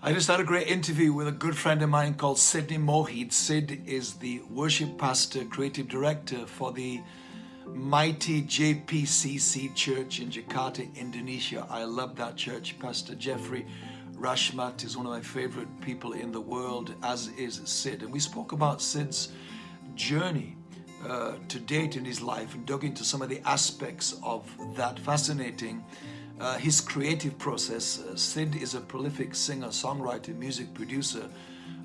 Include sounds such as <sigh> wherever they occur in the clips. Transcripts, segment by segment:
I just had a great interview with a good friend of mine called Sidney Mohede. Sid is the worship pastor, creative director for the mighty JPCC church in Jakarta, Indonesia. I love that church. Pastor Jeffrey Rachmat is one of my favorite people in the world, as is Sid. And we spoke about Sid's journey uh, to date in his life and dug into some of the aspects of that fascinating uh, his creative process. Uh, Sid is a prolific singer, songwriter, music producer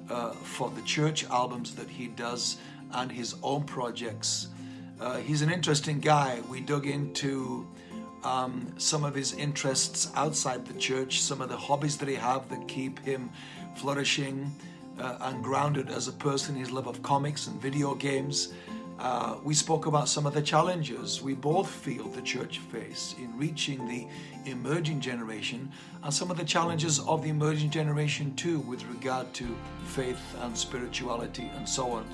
uh, for the church albums that he does and his own projects. Uh, he's an interesting guy. We dug into um, some of his interests outside the church, some of the hobbies that he have that keep him flourishing uh, and grounded as a person, his love of comics and video games, uh, we spoke about some of the challenges we both feel the church face in reaching the emerging generation and some of the challenges of the emerging generation too with regard to faith and spirituality and so on.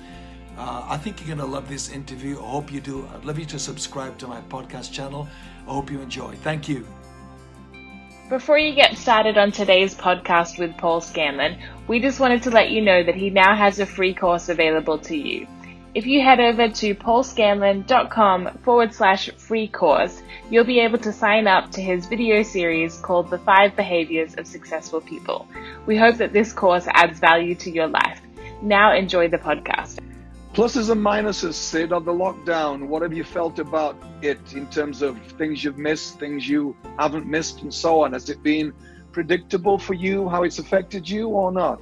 Uh, I think you're going to love this interview. I hope you do. I'd love you to subscribe to my podcast channel. I hope you enjoy. Thank you. Before you get started on today's podcast with Paul Scanlon, we just wanted to let you know that he now has a free course available to you. If you head over to paulscanlon.com forward slash free course, you'll be able to sign up to his video series called The Five Behaviors of Successful People. We hope that this course adds value to your life. Now enjoy the podcast. Pluses and minuses, Sid, of the lockdown. What have you felt about it in terms of things you've missed, things you haven't missed, and so on? Has it been predictable for you how it's affected you or not?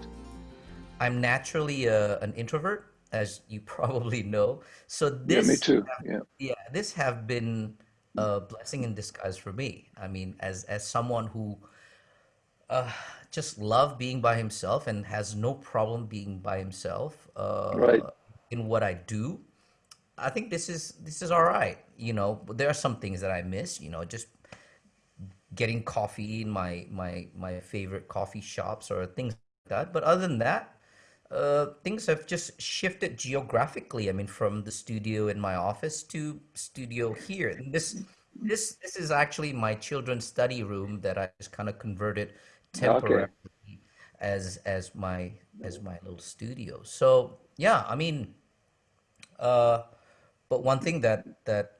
I'm naturally uh, an introvert as you <laughs> probably know. So this, yeah, me too. Yeah, yeah, this have been a blessing in disguise for me. I mean, as as someone who uh, just love being by himself and has no problem being by himself uh, right. in what I do. I think this is this is all right. You know, there are some things that I miss. You know, just getting coffee in my my my favorite coffee shops or things like that. But other than that, uh, things have just shifted geographically. I mean, from the studio in my office to studio here. And this this this is actually my children's study room that I just kind of converted temporarily okay. as as my as my little studio. So yeah, I mean, uh, but one thing that that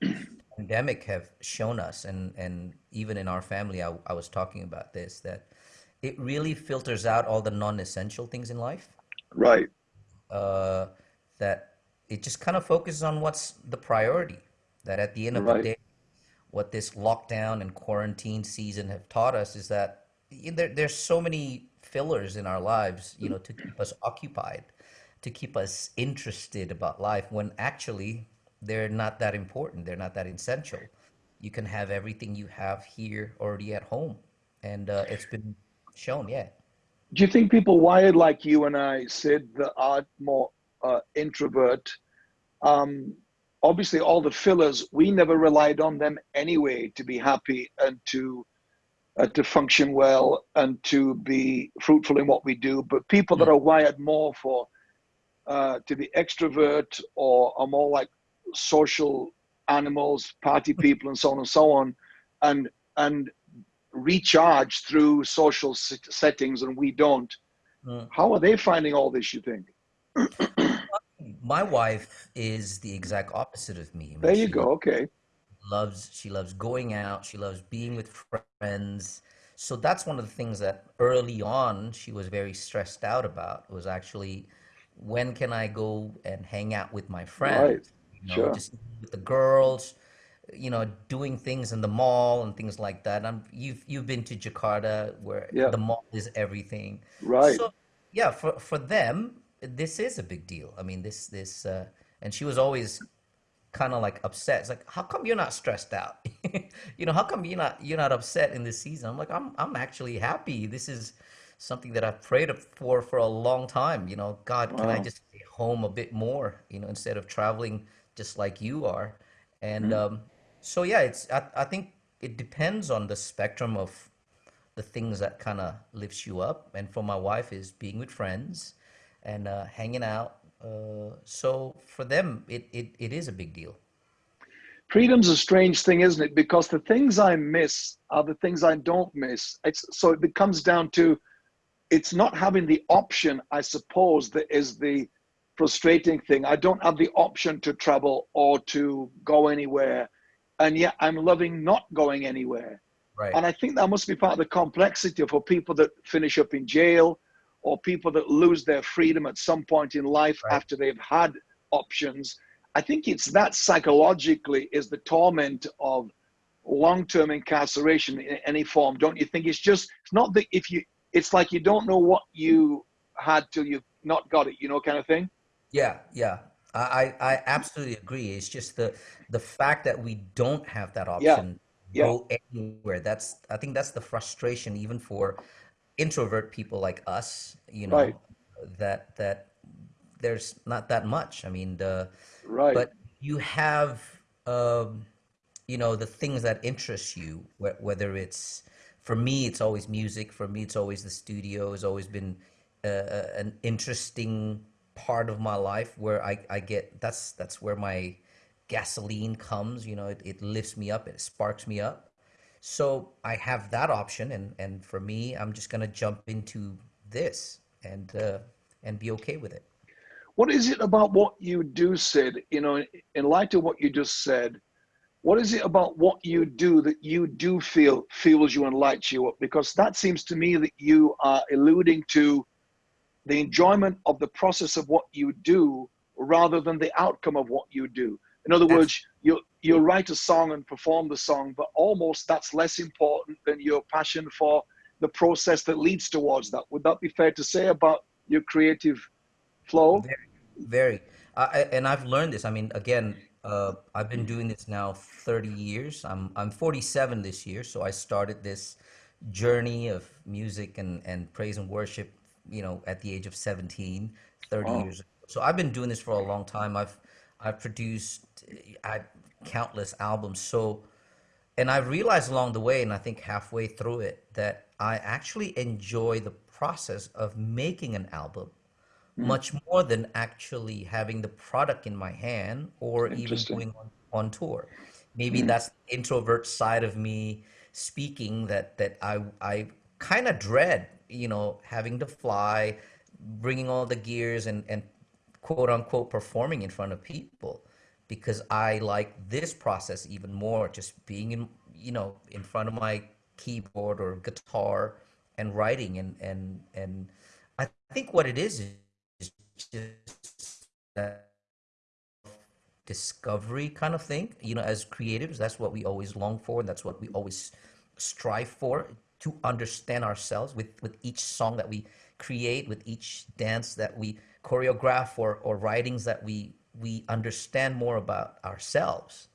<coughs> pandemic have shown us, and and even in our family, I, I was talking about this that it really filters out all the non-essential things in life. Right. Uh, that it just kind of focuses on what's the priority. That at the end of right. the day, what this lockdown and quarantine season have taught us is that there, there's so many fillers in our lives, you know, to keep us occupied, to keep us interested about life when actually they're not that important. They're not that essential. You can have everything you have here already at home. And uh, it's been shown, yeah. Do you think people wired like you and I, Sid, that are more uh, introvert, um, obviously all the fillers, we never relied on them anyway to be happy and to uh, to function well and to be fruitful in what we do. But people that hmm. are wired more for uh, to be extrovert or are more like social animals, party people, and so on and so on, and and recharge through social settings and we don't. Mm. How are they finding all this, you think? <clears throat> My wife is the exact opposite of me. there you go. Okay. Loves she loves going out. She loves being with friends. So that's one of the things that early on she was very stressed out about. Was actually when can I go and hang out with my friends? Right. You know, sure. Just with the girls you know, doing things in the mall and things like that. I'm, you've you've been to Jakarta where yeah. the mall is everything. Right. So yeah, for for them, this is a big deal. I mean, this this uh, and she was always kind of like upset. It's like, how come you're not stressed out? <laughs> you know, how come you're not you're not upset in this season? I'm like, I'm I'm actually happy. This is something that I've prayed for for a long time. You know, God, wow. can I just stay home a bit more? You know, instead of traveling just like you are. And mm-hmm. um, so yeah, it's I, I think it depends on the spectrum of the things that kind of lifts you up. And for my wife is being with friends and uh, hanging out. Uh, so for them, it, it, it is a big deal. Freedom's a strange thing, isn't it? Because the things I miss are the things I don't miss. It's, so it comes down to it's not having the option, I suppose, that is the frustrating thing. I don't have the option to travel or to go anywhere. And yet I'm loving not going anywhere. Right. And I think that must be part of the complexity for people that finish up in jail or people that lose their freedom at some point in life right. after they've had options. I think it's that psychologically is the torment of long-term incarceration in any form. Don't you think? It's just it's not that if you it's like you don't know what you had till you've not got it, you know, kind of thing. Yeah, yeah. I, I absolutely agree. It's just the the fact that we don't have that option yeah. go anywhere. That's I think that's the frustration even for introvert people like us, you know, right. that that there's not that much. I mean, the right. but you have um, you know the things that interest you, whether it's for me, it's always music. For me, it's always the studio. Has always been uh, uh, an interesting part of my life where I, I get that's that's where my gasoline comes. You know, it, it lifts me up. It sparks me up. So I have that option, and and for me, I'm just gonna jump into this and uh, and be okay with it. What is it about what you do, Sid? You know, in light of what you just said, what is it about what you do that you do feel fuels you and lights you up? Because that seems to me that you are alluding to the enjoyment of the process of what you do rather than the outcome of what you do. In other words, you you write a song and perform the song, but almost that's less important than your passion for the process that leads towards that. Would that be fair to say about your creative flow? Very, very. I, and I've learned this. I mean, again, uh, I've been doing this now 30 years. I'm I'm 47 this year, so I started this journey of music and, and praise and worship, you know, at the age of 17, 30 oh. years. So I've been doing this for a long time. I've I've produced I, countless albums. So, and I realized along the way, and I think halfway through it, that I actually enjoy the process of making an album mm. much more than actually having the product in my hand or even going on, on tour. Maybe mm. that's the introvert side of me speaking that that I I kind of dread, you know, having to fly, bringing all the gears and and quote unquote performing in front of people because I like this process even more just being in you know in front of my keyboard or guitar and writing and and and I think what it is is just that discovery kind of thing. You know, as creatives, that's what we always long for, and that's what we always strive for to understand ourselves with with each song that we create, with each dance that we choreograph, or or writings that we we understand more about ourselves.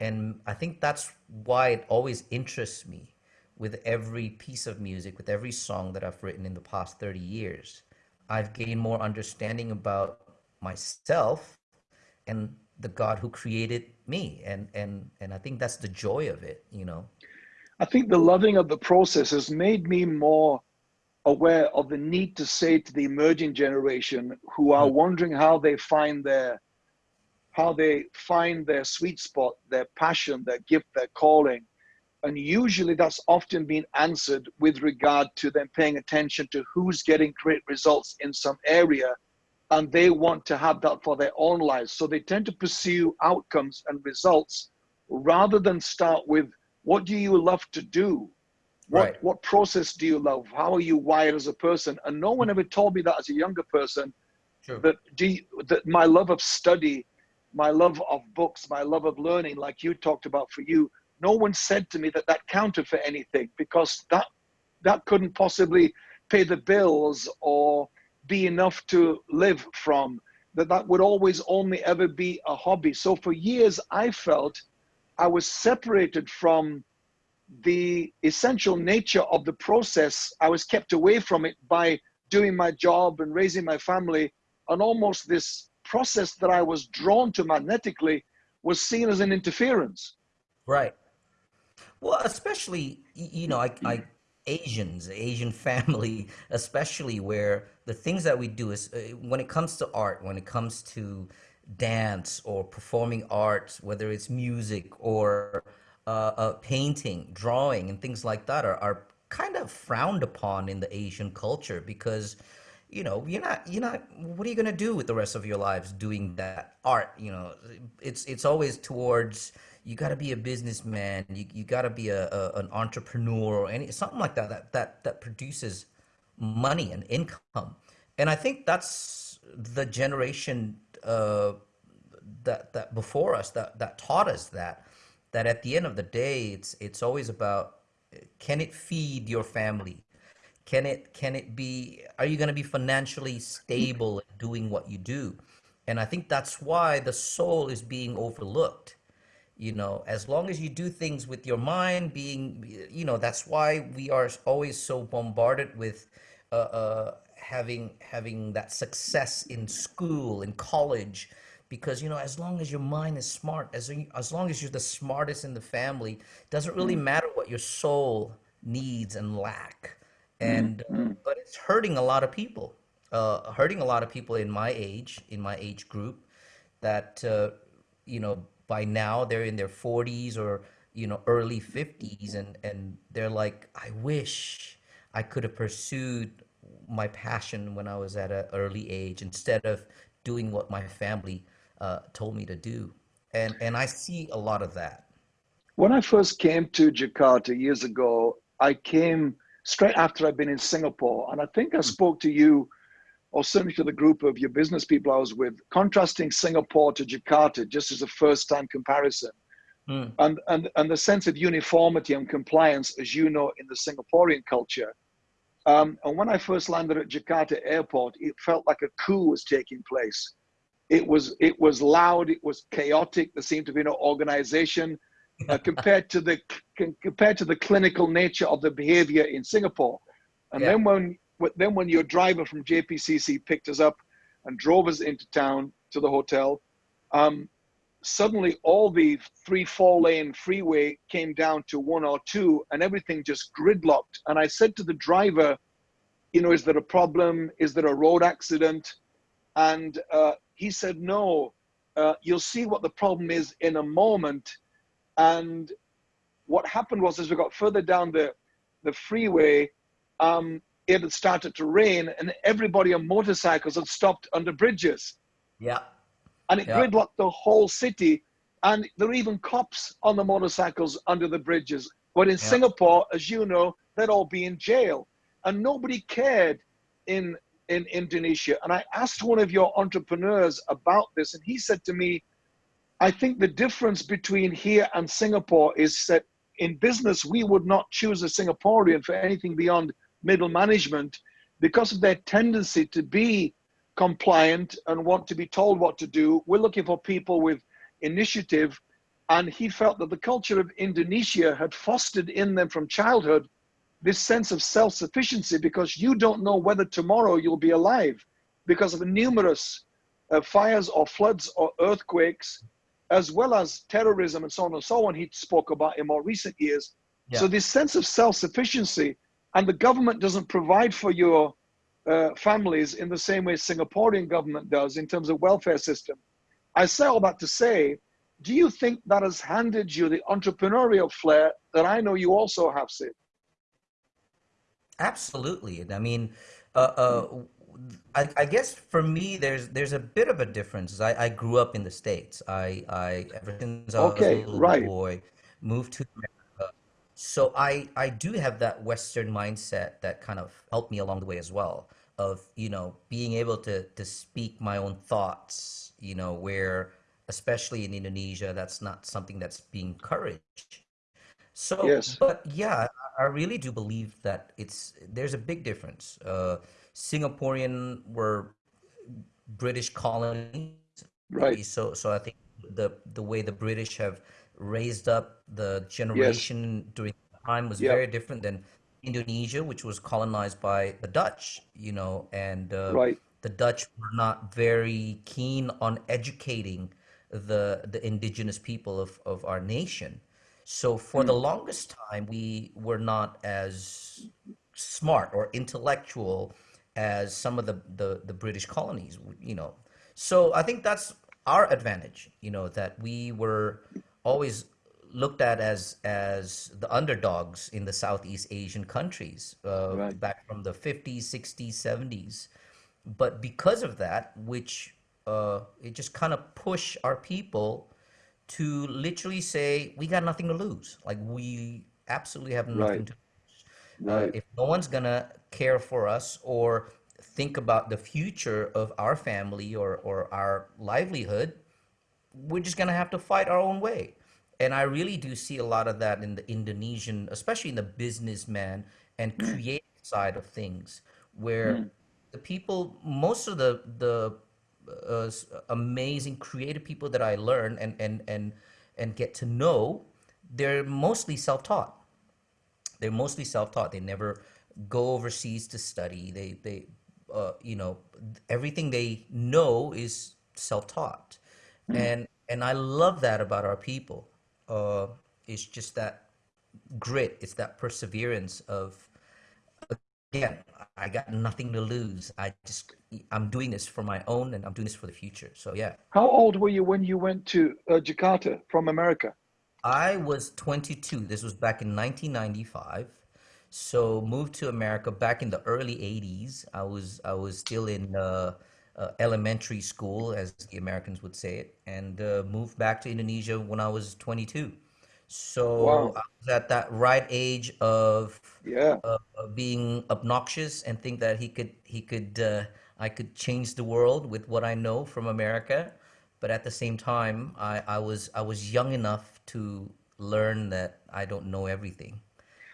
And I think that's why it always interests me with every piece of music, with every song that I've written in the past 30 years I've gained more understanding about myself and the God who created me. And and and I think that's the joy of it, you know. I think the loving of the process has made me more aware of the need to say to the emerging generation who are mm-hmm. wondering how they find their how they find their sweet spot, their passion, their gift, their calling and usually that's often been answered with regard to them paying attention to who's getting great results in some area and they want to have that for their own lives. So they tend to pursue outcomes and results rather than start with what do you love to do? What, right. what process do you love? How are you wired as a person? And no one hmm. ever told me that as a younger person sure. that, do you, that my love of study, my love of books, my love of learning, like you talked about for you, no one said to me that that counted for anything because that that couldn't possibly pay the bills or be enough to live from that that would always only ever be a hobby so for years i felt i was separated from the essential nature of the process. I was kept away from it by doing my job and raising my family. And almost this process that i was drawn to magnetically was seen as an interference. Right. Well, especially you know, like like Asians, Asian <laughs> family, especially where the things that we do is uh, when it comes to art, when it comes to dance or performing arts, whether it's music or uh, uh, painting, drawing, and things like that, are, are kind of frowned upon in the Asian culture because you know you're not you're not what are you going to do with the rest of your lives doing that art? You know it's it's always towards you got to be a businessman you, you got to be a, a, an entrepreneur or any something like that that that that produces money and income. And i think that's the generation uh, that that before us that that taught us that that at the end of the day it's it's always about can it feed your family? Can it can it be are you going to be financially stable doing what you do? And i think that's why the soul is being overlooked. You know as long as you do things with your mind being you know that's why we are always so bombarded with uh, uh having having that success in school in college because you know as long as your mind is smart as as long as you're the smartest in the family doesn't really mm-hmm. matter what your soul needs and lack and mm-hmm. but it's hurting a lot of people uh, hurting a lot of people in my age in my age group that uh, you know by now they're in their 40s or you know early 50s and and they're like i wish i could have pursued my passion when i was at an early age instead of doing what my family uh, told me to do and and i see a lot of that when i first came to jakarta years ago i came straight after I'd been in Singapore. And I think I hmm. spoke to you, or certainly to the group of your business people I was with, contrasting Singapore to Jakarta just as a first time comparison. Mm. And, and, and the sense of uniformity and compliance, as you know, in the Singaporean culture. Um, and when I first landed at Jakarta airport, it felt like a coup was taking place. It was, it was loud, it was chaotic, there seemed to be no organization <laughs> uh, compared to the compared to the clinical nature of the behavior in Singapore. And yeah. then when then when your driver from JPCC picked us up and drove us into town to the hotel, um, suddenly all the three four lane freeway came down to one or two, and everything just gridlocked. And I said to the driver, you know, is there a problem? Is there a road accident? And uh, he said, no. Uh, you'll see what the problem is in a moment and what happened was, as we got further down the, the freeway, um, it had started to rain and everybody on motorcycles had stopped under bridges. Yeah. And it yeah. gridlocked the whole city. And there were even cops on the motorcycles under the bridges. But in yeah. Singapore, as you know, they'd all be in jail. And nobody cared in, in Indonesia. And I asked one of your entrepreneurs about this, and he said to me, I think the difference between here and Singapore is that in business, we would not choose a Singaporean for anything beyond middle management because of their tendency to be compliant and want to be told what to do. We're looking for people with initiative. And he felt that the culture of Indonesia had fostered in them from childhood this sense of self sufficiency because you don't know whether tomorrow you'll be alive because of numerous uh, fires or floods or earthquakes as well as terrorism and so on and so on, he spoke about in more recent years. Yeah. So this sense of self-sufficiency, and the government doesn't provide for your uh, families in the same way Singaporean government does in terms of welfare system. I say all that to say, do you think that has handed you the entrepreneurial flair that I know you also have, Sid? Absolutely. I mean, uh, uh, I, I, guess for me, there's there's a bit of a difference. I, I grew up in the states. I, I ever since I was a little right. boy, moved to America. So I I do have that Western mindset that kind of helped me along the way as well. Of you know being able to to speak my own thoughts. You know where especially in Indonesia, that's not something that's being encouraged. So, yes. but yeah, I really do believe that it's there's a big difference. Uh, Singaporean were British colonies, right? So, so I think the the way the British have raised up the generation yes. during the time was yep. very different than Indonesia, which was colonized by the Dutch, you know, and uh, right. the Dutch were not very keen on educating the the indigenous people of, of our nation. So for mm. the longest time, we were not as smart or intellectual as some of the, the, the British colonies, you know. So I think that's our advantage, you know, that we were always looked at as as the underdogs in the Southeast Asian countries uh, Right. back from the 50s, 60s, 70s. But because of that, which uh, it just kind of push our people to literally say we got nothing to lose. Like we absolutely have nothing Right. to uh, Right. if no one's gonna care for us or think about the future of our family or, or our livelihood, we're just gonna have to fight our own way. And I really do see a lot of that in the Indonesian, especially in the businessman and creative side of things, where the people, most of the the uh, amazing creative people that I learn and and and and get to know, they're mostly self-taught. They're mostly self-taught. They never go overseas to study. They they uh, you know everything they know is self-taught and and i love that about our people uh, it's just that grit it's that perseverance of again i got nothing to lose i just i'm doing this for my own and i'm doing this for the future so yeah How old were you when you went to uh, Jakarta from America? I was 22. This was back in 1995. So moved to America back in the early 80s. I was I was still in uh, uh, elementary school, as the Americans would say it, and uh, moved back to Indonesia when I was 22. So Wow. I was at that right age of Yeah. of being obnoxious and think that he could he could uh, I could change the world with what I know from America, but at the same time I, I was I was young enough to learn that I don't know everything.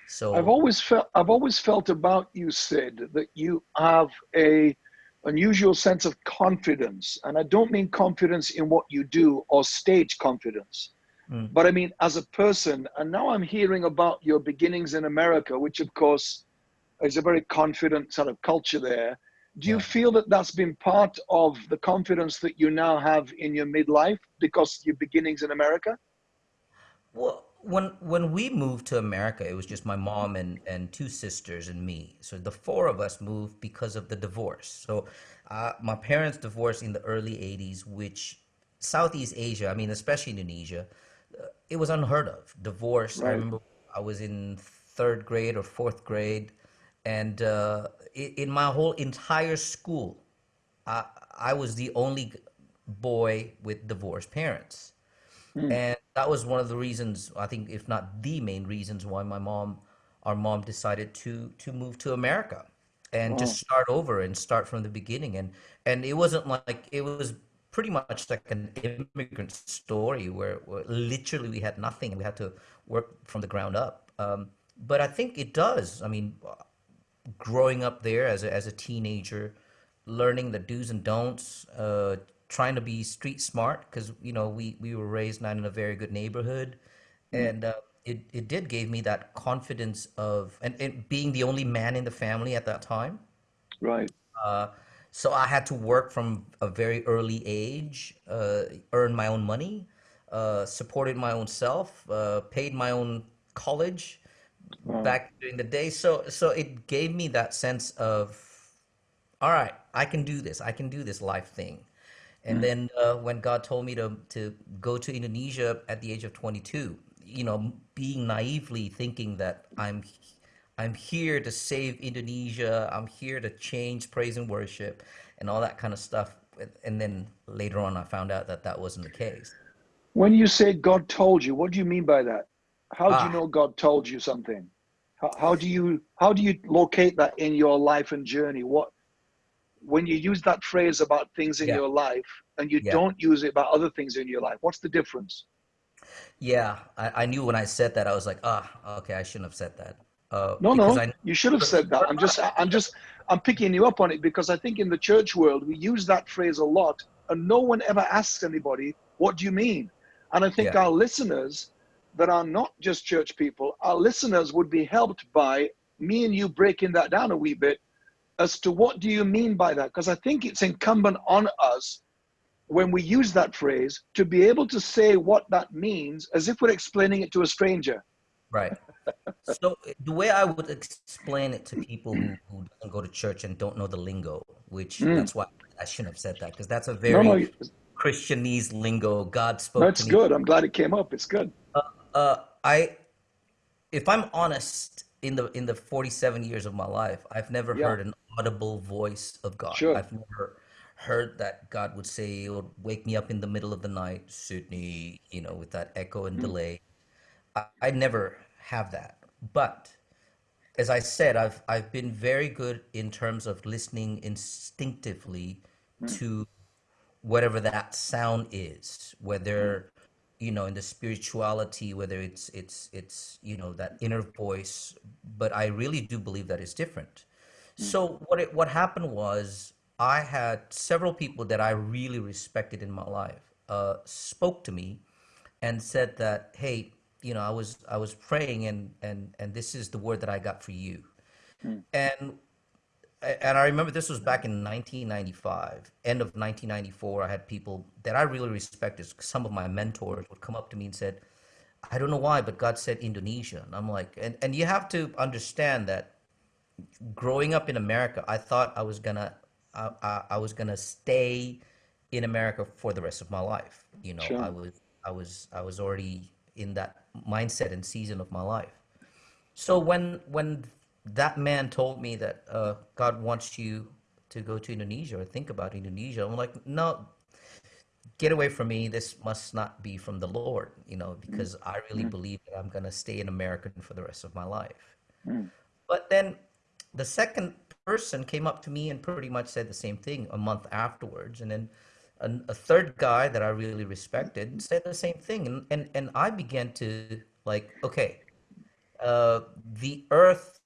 So I've always felt I've always felt about you, Sid, that you have a unusual sense of confidence, and I don't mean confidence in what you do or stage confidence, Mm. but I mean as a person. And now I'm hearing about your beginnings in America, which of course is a very confident sort of culture there. Do you Yeah. feel that that's been part of the confidence that you now have in your midlife because your beginnings in America? Well, when when we moved to America, it was just my mom and and two sisters and me. So the four of us moved because of the divorce. So uh, my parents divorced in the early '80s, which Southeast Asia, I mean, especially Indonesia, uh, it was unheard of. Divorce. I remember I was in third grade or fourth grade, and uh, in my whole entire school, I I was the only boy with divorced parents. And that was one of the reasons, I think, if not the main reasons why my mom, our mom decided to to move to America and just start over and start from the beginning. And and it wasn't like it was pretty much like an immigrant story where, where literally we had nothing and we had to work from the ground up. Um, but I think it does. I mean, growing up there as a, as a teenager, learning the do's and don'ts, uh, trying to be street smart because you know we we were raised not in a very good neighborhood, and uh, it it did gave me that confidence of and, and being the only man in the family at that time. Right. Uh, so I had to work from a very early age, uh, earn my own money, uh, supported my own self, uh, paid my own college back during the day. So so it gave me that sense of, all right, I can do this. I can do this life thing. And then uh, when God told me to to go to Indonesia at the age of 22, you know, being naively thinking that I'm I'm here to save Indonesia. I'm here to change praise and worship and all that kind of stuff. And then later on, I found out that that wasn't the case. When you say God told you, what do you mean by that? How do you Ah. know God told you something? How, how do you how do you locate that in your life and journey? What when you use that phrase about things in Yeah. your life and you Yeah. don't use it about other things in your life, what's the difference? Yeah, I, I knew when I said that, I was like, ah, okay, I shouldn't have said that. Uh, No, no, I, you should have said that. I'm just I'm just I'm picking you up on it because I think in the church world we use that phrase a lot and no one ever asks anybody, what do you mean? And I think Yeah. our listeners that are not just church people, our listeners would be helped by me and you breaking that down a wee bit as to what do you mean by that? Because I think it's incumbent on us when we use that phrase to be able to say what that means as if we're explaining it to a stranger. right. <laughs> So the way I would explain it to people who, who don't go to church and don't know the lingo, which that's why I shouldn't have said that because that's a very no, Christianese lingo. God spoke no, me good. I'm glad it came up. It's good. uh, I, if I'm honest, in the in the 47 years of my life, I've never Yeah, heard an audible voice of God. sure. I've never heard that God would say or wake me up in the middle of the night, Sydney, you know, with that echo and Mm, delay. I, I never have that. But as I said, I've I've been very good in terms of listening instinctively mm, to whatever that sound is, whether you know in the spirituality, whether it's it's it's you know that inner voice. But I really do believe that is it's different. So what it what happened was I had several people that I really respected in my life uh, spoke to me and said that, hey, you know, I was I was praying and and and this is the word that I got for you. mm, And and I remember this was back in 1995, end of 1994. I had people that I really respected. Some of my mentors would come up to me and said, "I don't know why, but God said Indonesia." And I'm like, and and you have to understand that growing up in America, I thought I was gonna I, I, I was gonna stay in America for the rest of my life. You know, I was I was I was already in that mindset and season of my life. So when when that man told me that uh, God wants you to go to Indonesia or think about Indonesia, I'm like, no, get away from me. This must not be from the Lord, you know, Mm, because I really mm, believe that I'm gonna stay in America for the rest of my life. mm, But then the second person came up to me and pretty much said the same thing a month afterwards. And then a, a third guy that I really respected said the same thing. And, and, and I began to like, okay, uh, the earth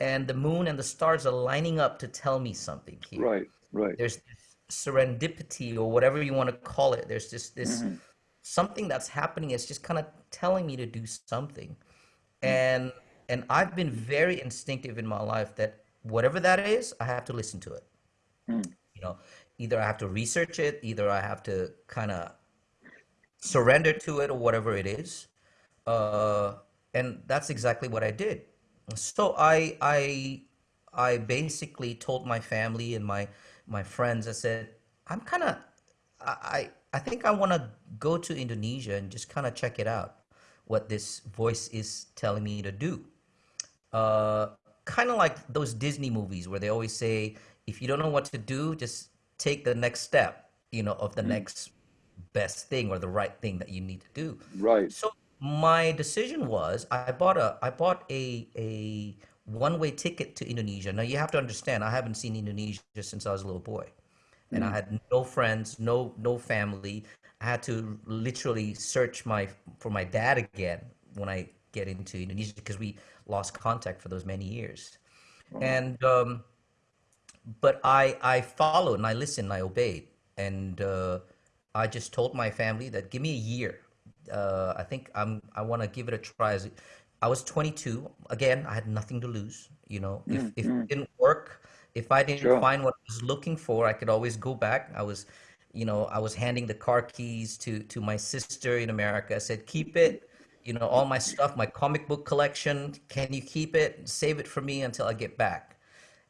and the moon and the stars are lining up to tell me something here. Right, right. There's this serendipity or whatever you want to call it. There's just this hmm something that's happening. It's just kind of telling me to do something mm, and and I've been very instinctive in my life that whatever that is, I have to listen to it. mm, You know, either I have to research it, either I have to kind of surrender to it or whatever it is. Uh, and that's exactly what I did. So I I I basically told my family and my my friends. I said I'm kind of I I I think I want to go to Indonesia and just kind of check it out, what this voice is telling me to do uh, kind of like those Disney movies where they always say, if you don't know what to do, just take the next step, you know, of the mm. next best thing or the right thing that you need to do. Right. So my decision was I bought a I bought a a one-way ticket to Indonesia. Now you have to understand, I haven't seen Indonesia since I was a little boy, and I Mm, had no friends, no no family. I had to literally search my for my dad again when I get into Indonesia because we lost contact for those many years. oh, And um, but I I followed and I listened, and I obeyed, and uh, I just told my family that give me a year. Uh, I think I'm I want to give it a try. I was 22. Again, I had nothing to lose. You know, if mm, if it mm. didn't work, if I didn't Sure. find what I was looking for, I could always go back. I was, you know, I was handing the car keys to to my sister in America. I said, keep it. You know, all my stuff, my comic book collection. Can you keep it? Save it for me until I get back.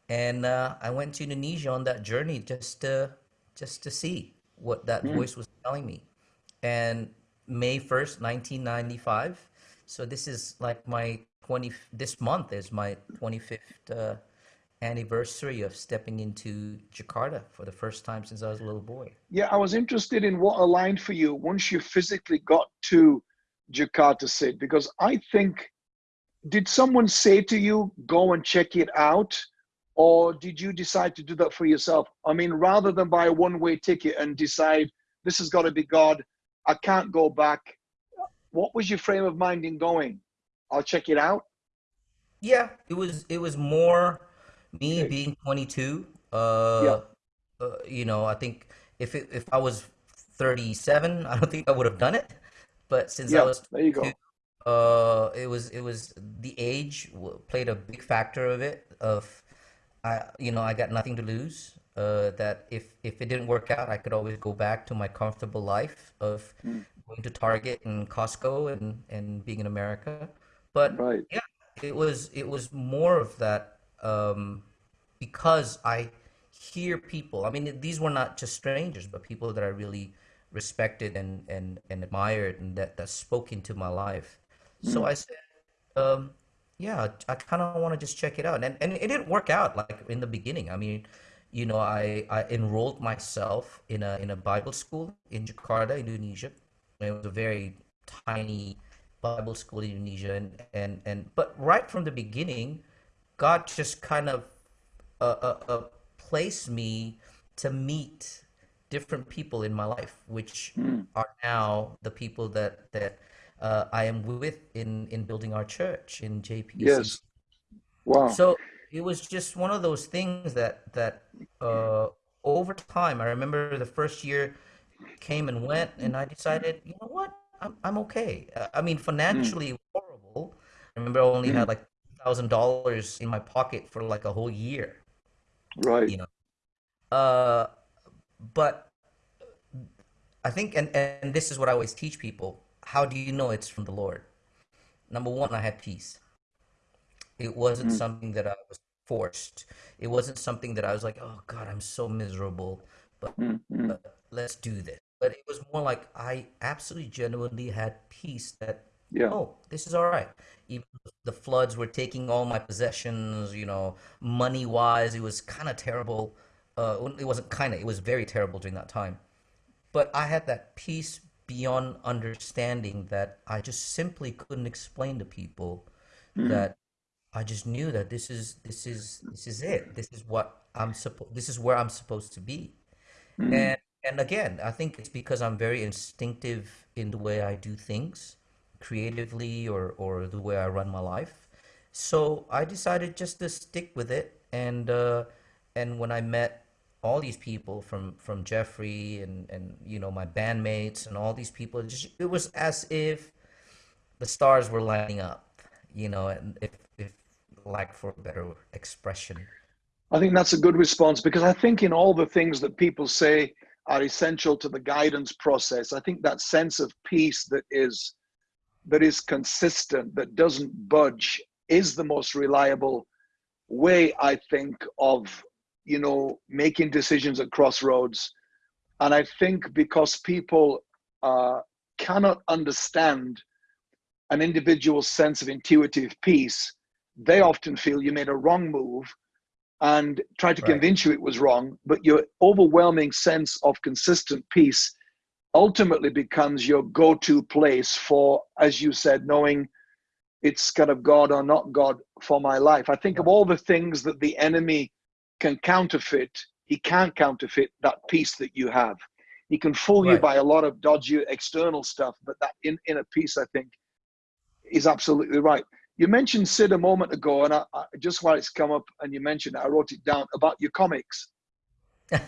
And uh, I went to Indonesia on that journey just to just to see what that Mm, voice was telling me. And May 1st, 1995. So this is like my 20 this month is my 25th uh, anniversary of stepping into Jakarta for the first time since I was a little boy. Yeah, I was interested in what aligned for you once you physically got to Jakarta, Sid? because I think, did someone say to you, go and check it out? Or did you decide to do that for yourself? I mean, rather than buy a one way ticket and decide, this has got to be God, I can't go back. What was your frame of mind in going? I'll check it out. Yeah, it was it was more me Okay. being 22. Yeah. Uh, uh, you know, I think if it, if I was 37, <laughs> I don't think I would have done it. But since I was There you go. uh, it was it was the age w- played a big factor of it. Of I, you know, I got nothing to lose. Uh, that if if it didn't work out, I could always go back to my comfortable life of Mm, going to Target and Costco and and being in America. But Right. yeah, it was it was more of that um, because I hear people. I mean, these were not just strangers, but people that I really respected and and and admired and that that spoke into my life. So I said, um, yeah, I kind of want to just check it out. And and it didn't work out like in the beginning. I mean, you know, I I enrolled myself in a in a Bible school in Jakarta, Indonesia. It was a very tiny Bible school in Indonesia, and and and but right from the beginning, God just kind of uh, uh, uh, placed me to meet different people in my life, which are now the people that that uh, I am with in in building our church in JPC. Yes. Wow. So it was just one of those things that that uh, over time, I remember the first year came and went, and I decided, you know what, I'm I'm okay. Uh, I mean, Mm, financially, was horrible. I remember I only had mm, like thousand dollars in my pocket for like a whole year, right. you know. Uh, but I think, and and this is what I always teach people: How do you know it's from the Lord? Number one, I had peace. It wasn't Mm, something that I was forced. It wasn't something that I was like, oh God, I'm so miserable, but mm, mm. uh, let's do this. But it was more like I absolutely genuinely had peace that, Yeah. oh, this is all right. Even the floods were taking all my possessions, you know, money wise, it was kind of terrible. Uh, it wasn't kind of, it was very terrible during that time. But I had that peace beyond understanding that I just simply couldn't explain to people Mm, that I just knew that this is this is this is it. This is what I'm supposed this is where I'm supposed to be. mm, And and again, I think it's because I'm very instinctive in the way I do things, creatively or or the way I run my life. So I decided just to stick with it. And uh, and when I met all these people from from Jeffrey and and you know my bandmates and all these people, it just it was as if the stars were lining up, you know, and if if lack for better expression. I think that's a good response because I think in all the things that people say are essential to the guidance process, I think that sense of peace that is that is consistent, that doesn't budge, is the most reliable way, I think, of you know making decisions at crossroads. And I think because people uh, cannot understand an individual's sense of intuitive peace, they often feel you made a wrong move and try to Right. convince you it was wrong. But your overwhelming sense of consistent peace ultimately becomes your go to place for, as you said, knowing it's kind of God or not God for my life. I think of all the things that the enemy can counterfeit, he can't counterfeit that peace that you have. He can fool you by a lot of dodgy external stuff, but that in, inner peace, I think, is absolutely right. You mentioned Sid a moment ago, and I, I, just while it's come up and you mentioned it, I wrote it down about your comics. <laughs>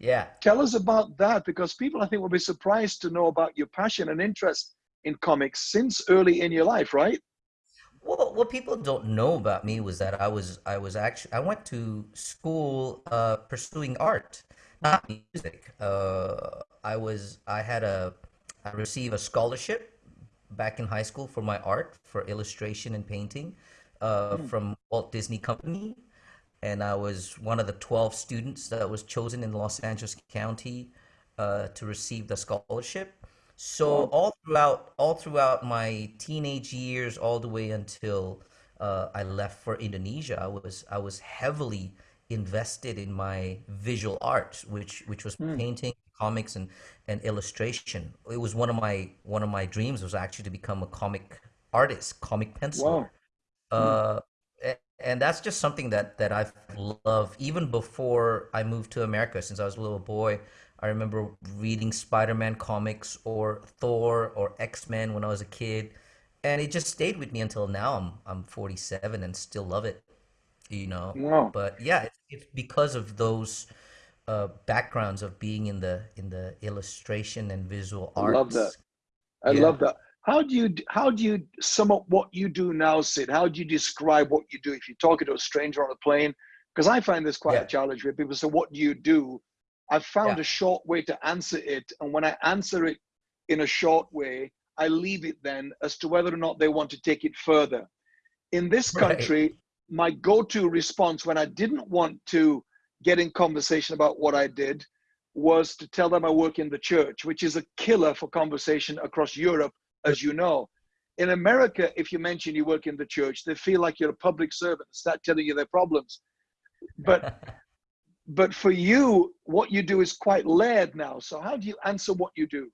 Yeah. Tell us about that because people, I think, will be surprised to know about your passion and interest in comics since early in your life, right? Well, what people don't know about me was that I was I was actually I went to school uh, pursuing art, not music. Uh, I was I had a I received a scholarship back in high school for my art for illustration and painting uh, Mm, from Walt Disney Company, and I was one of the 12 students that was chosen in Los Angeles County uh, to receive the scholarship. So all throughout all throughout my teenage years, all the way until uh, I left for Indonesia, I was I was heavily invested in my visual art, which which was Mm, painting, comics, and and illustration. It was one of my one of my dreams was actually to become a comic artist, comic penciler. Wow. Mm, Uh, a- and that's just something that that I've loved even before I moved to America. Since I was a little boy, I remember reading Spider-Man comics or Thor or X-Men when I was a kid, and it just stayed with me until now. I'm I'm 47 and still love it, you know. Wow. But yeah, it's, it's because of those uh, backgrounds of being in the in the illustration and visual I love that. I Yeah, love that. How do you how do you sum up what you do now, Sid? How do you describe what you do if you're talking to a stranger on a plane? Because I find this quite a challenge where people say, "What do you do?" I've found yeah. a short way to answer it, and when I answer it in a short way, I leave it then as to whether or not they want to take it further. In this Right. country, my go-to response when I didn't want to get in conversation about what I did was to tell them I work in the church, which is a killer for conversation across Europe, as you know. In America, if you mention you work in the church, they feel like you're a public servant and start telling you their problems. But <laughs> but for you, what you do is quite layered now. So how do you answer what you do?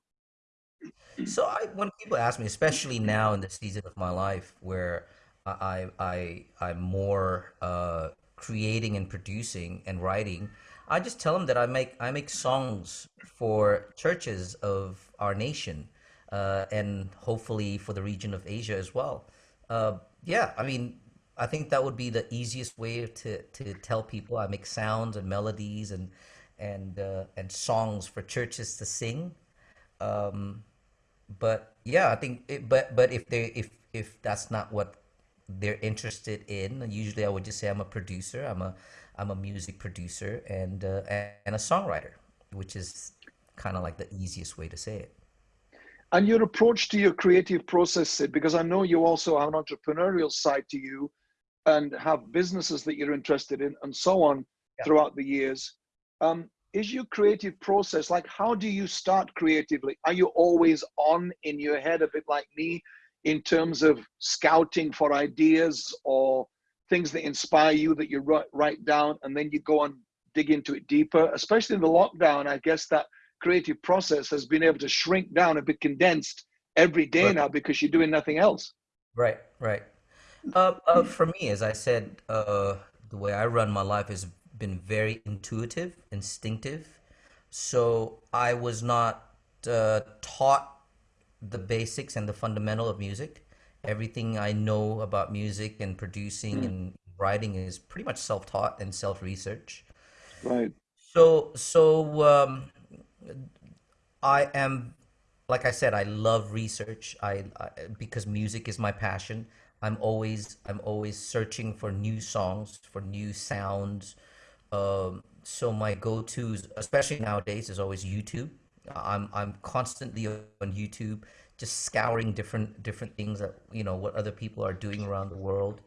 So I, when people ask me, especially now in the season of my life where I I I'm more uh, creating and producing and writing, I just tell them that I make I make songs for churches of our nation, uh, and hopefully for the region of Asia as well. Uh, yeah, I mean, I think that would be the easiest way to to tell people I make sounds and melodies and and uh, and songs for churches to sing. Um, but yeah, I think it, but but if they if if that's not what they're interested in, usually I would just say I'm a producer. I'm a I'm a music producer and uh, and a songwriter, which is kind of like the easiest way to say it. And your approach to your creative process, because I know you also have an entrepreneurial side to you and have businesses that you're interested in and so on yeah. throughout the years. Um, is your creative process like how do you start creatively are you always on in your head a bit like me in terms of scouting for ideas or things that inspire you that you write, write down and then you go and dig into it deeper especially in the lockdown i guess that creative process has been able to shrink down a bit condensed every day right. now because you're doing nothing else right right uh, uh, for me as i said uh, the way i run my life has been very intuitive, instinctive. So I was not uh, taught the basics and the fundamental of music. Everything I know about music and producing mm. and writing is pretty much self-taught and self-research. Right. So so um, I am, like I said, I love research. I, I because music is my passion. I'm always I'm always searching for new songs, for new sounds, um, so my go-tos, especially nowadays, is always YouTube. I'm I'm constantly on YouTube, just scouring different different things that you know what other people are doing around the world.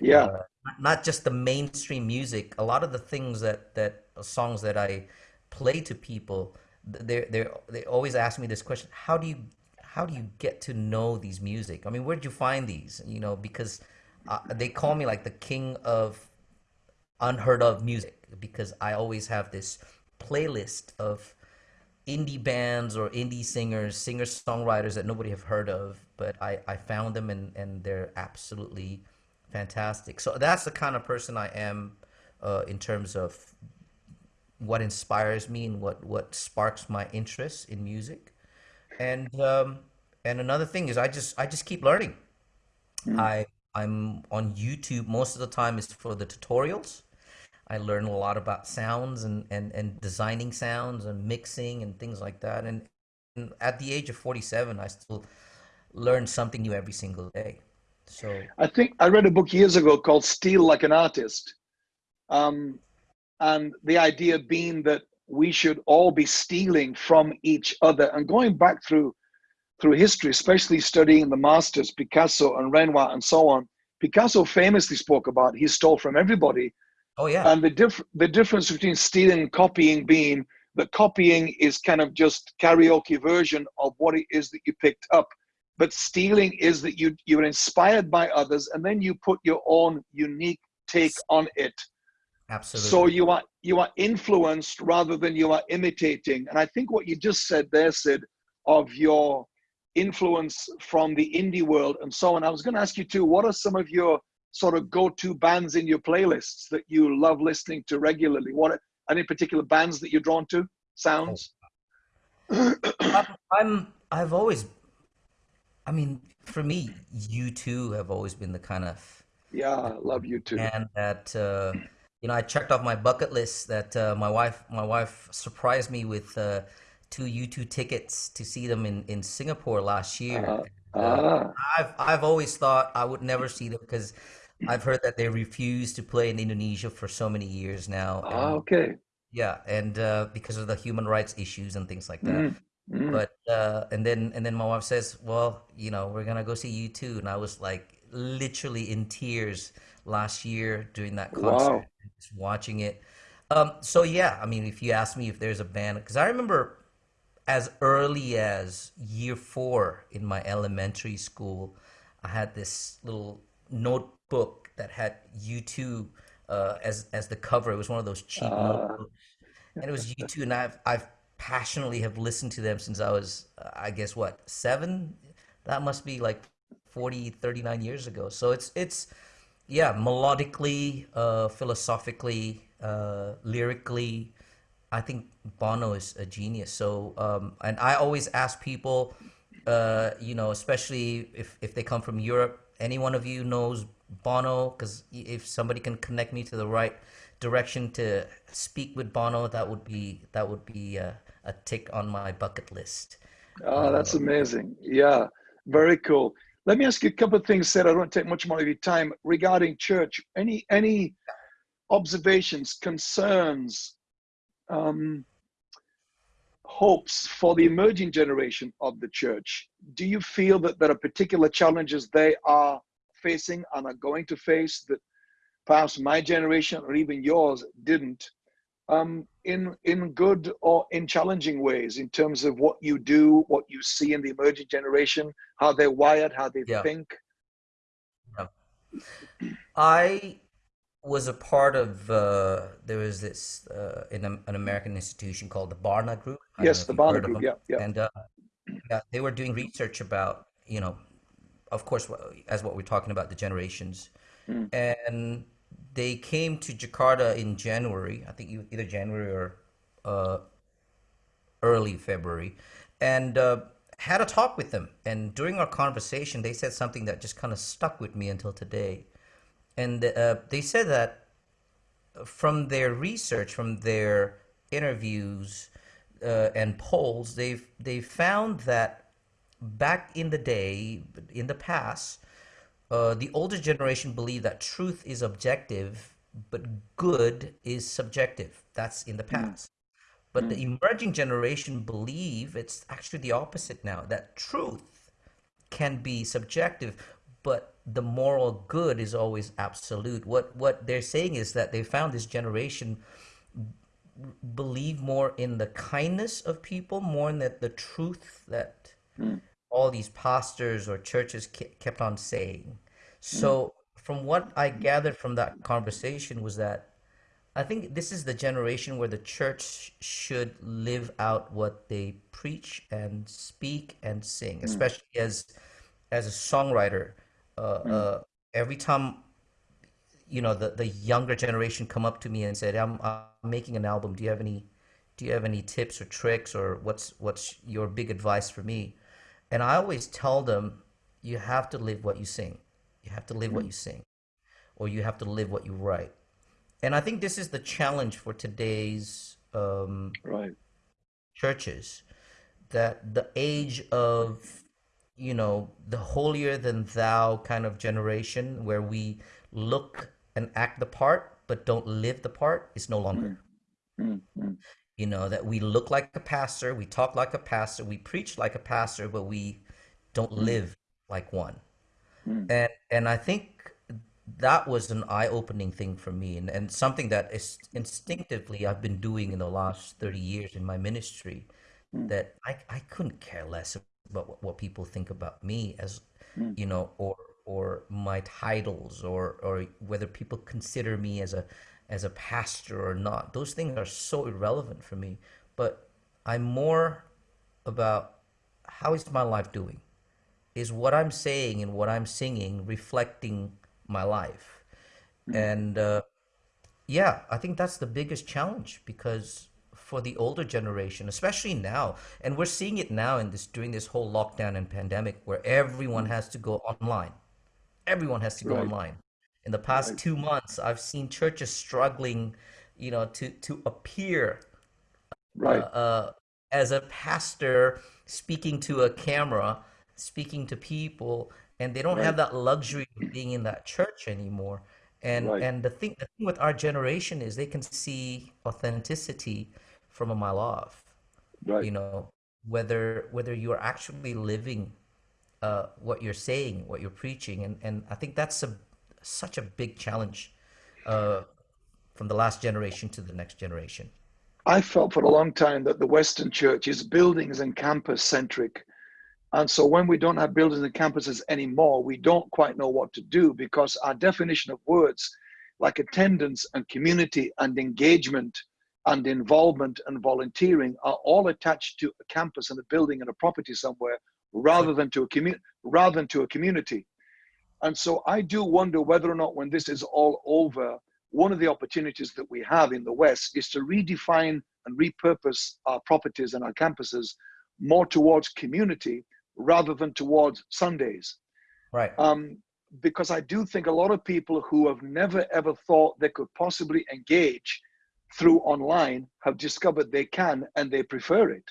Yeah, uh, not just the mainstream music. A lot of the things that that uh, songs that I play to people, they they they always ask me this question: How do you how do you get to know these music? I mean, where did you find these? You know, because uh, they call me like the king of unheard of music because I always have this playlist of indie bands or indie singers, singer songwriters that nobody have heard of, but I, I found them and, and they're absolutely fantastic. So that's the kind of person I am uh, in terms of what inspires me and what, what sparks my interest in music. And um, and another thing is I just I just keep learning. Mm. I I'm on YouTube most of the time is for the tutorials I learn a lot about sounds and, and, and designing sounds and mixing and things like that. And, and at the age of 47, I still learn something new every single day. So I think I read a book years ago called Steal Like an Artist. Um, and the idea being that we should all be stealing from each other and going back through through history, especially studying the masters, Picasso and Renoir and so on. Picasso famously spoke about he stole from everybody Oh yeah. And the diff the difference between stealing and copying being that copying is kind of just karaoke version of what it is that you picked up. But stealing is that you you're inspired by others and then you put your own unique take on it. Absolutely. So you are you are influenced rather than you are imitating. And I think what you just said there, Sid, of your influence from the indie world and so on. I was going to ask you too, what are some of your sort of go-to bands in your playlists that you love listening to regularly? What any particular bands that you're drawn to? Sounds. <clears throat> I'm. I've always. I mean, for me, U2 have always been the kind of. Yeah, I love U2. And that uh, you know, I checked off my bucket list that uh, my wife my wife surprised me with uh, two U2 tickets to see them in in Singapore last year. Uh, uh, I've I've always thought I would never see them because I've heard that they refuse to play in Indonesia for so many years now. Ah, okay. Yeah, and uh, because of the human rights issues and things like that. Mm, mm. But uh, and then and then my wife says, "Well, you know, we're gonna go see U2," and I was like literally in tears last year during that concert, wow. Just watching it. Um, so yeah, I mean, if you ask me if there's a band, because I remember as early as year four in my elementary school, I had this little notebook that had U2 uh, as as the cover. It was one of those cheap Uh, notebooks, and it was U2, and I've I've passionately have listened to them since I was, uh, I guess what, seven? That must be like 40, 39 years ago. So it's it's yeah, melodically, uh, philosophically, uh, lyrically, I think Bono is a genius. So, um, and I always ask people, uh, you know, especially if if they come from Europe, any one of you knows Bono? Because if somebody can connect me to the right direction to speak with Bono, that would be that would be a, a tick on my bucket list. oh, that's Uh, amazing. Yeah, very cool. Let me ask you a couple of things, Sid. I don't take much more of your time regarding church. Any any observations, concerns, um, hopes for the emerging generation of the church? Do you feel that there are particular challenges they are facing and are going to face that perhaps my generation or even yours didn't? Um, in in good or in challenging ways, in terms of what you do, what you see in the emerging generation, how they're wired, how they yeah. think. yeah. I was a part of uh, there was this uh, in a, an American institution called the Barna Group. I Yes, the Barna Group. Yeah, yeah. And uh, yeah, they were doing research about, you know, of course, as what we're talking about, the generations. Mm, And they came to Jakarta in January, I think either January or uh, early February, and uh, had a talk with them. And during our conversation, they said something that just kind of stuck with me until today. And uh, they said that from their research, from their interviews uh, and polls, they've they found that back in the day, in the past, uh, the older generation believed that truth is objective, but good is subjective. That's in the mm, past. But mm, the emerging generation believe it's actually the opposite now, that truth can be subjective, but the moral good is always absolute. What what they're saying is that they found this generation believe more in the kindness of people more than the truth that mm, all these pastors or churches kept on saying. So from what I gathered from that conversation was that I think this is the generation where the church should live out what they preach and speak and sing, mm, especially as as a songwriter. Uh, mm, uh, every time you know the the younger generation come up to me and said, "I'm I'm making an album. Do you have any do you have any tips or tricks or what's what's your big advice for me?" And I always tell them, "You have to live what you sing. You have to live what mm. you sing, or you have to live what you write." And I think this is the challenge for today's um, Right. churches, that the age of, you know, the holier than thou kind of generation where we look and act the part but don't live the part is no Mm, longer. mm, mm, You know, that we look like a pastor, we talk like a pastor, we preach like a pastor, but we don't mm, live like one. mm, And and I think that was an eye-opening thing for me and, and something that is instinctively I've been doing in the last 30 years in my ministry mm, that I, I couldn't care less about what, what people think about me as mm, you know or or my titles or or whether people consider me as a as a pastor or not those things are so irrelevant for me but I'm more about how is my life doing is what I'm saying and what I'm singing reflecting my life mm, and uh, yeah, I think that's the biggest challenge because for the older generation, especially now, and we're seeing it now in this during this whole lockdown and pandemic where everyone mm. has to go online. Everyone has to go Right. online. In the past two months, I've seen churches struggling, you know, to to appear uh, Right. uh, as a pastor speaking to a camera, speaking to people, and they don't have that luxury of being in that church anymore. And Right. and the thing the thing with our generation is they can see authenticity from a mile off. Right. You know, whether whether you're actually living uh, what you're saying, what you're preaching, and and I think that's a such a big challenge uh, from the last generation to the next generation? I felt for a long time that the Western church is buildings and campus centric. And so when we don't have buildings and campuses anymore, we don't quite know what to do because our definition of words like attendance and community and engagement and involvement and volunteering are all attached to a campus and a building and a property somewhere rather than to a community rather than to a community. And so I do wonder whether or not when this is all over, one of the opportunities that we have in the West is to redefine and repurpose our properties and our campuses more towards community rather than towards Sundays. Right. Um, because I do think a lot of people who have never ever thought they could possibly engage through online have discovered they can and they prefer it.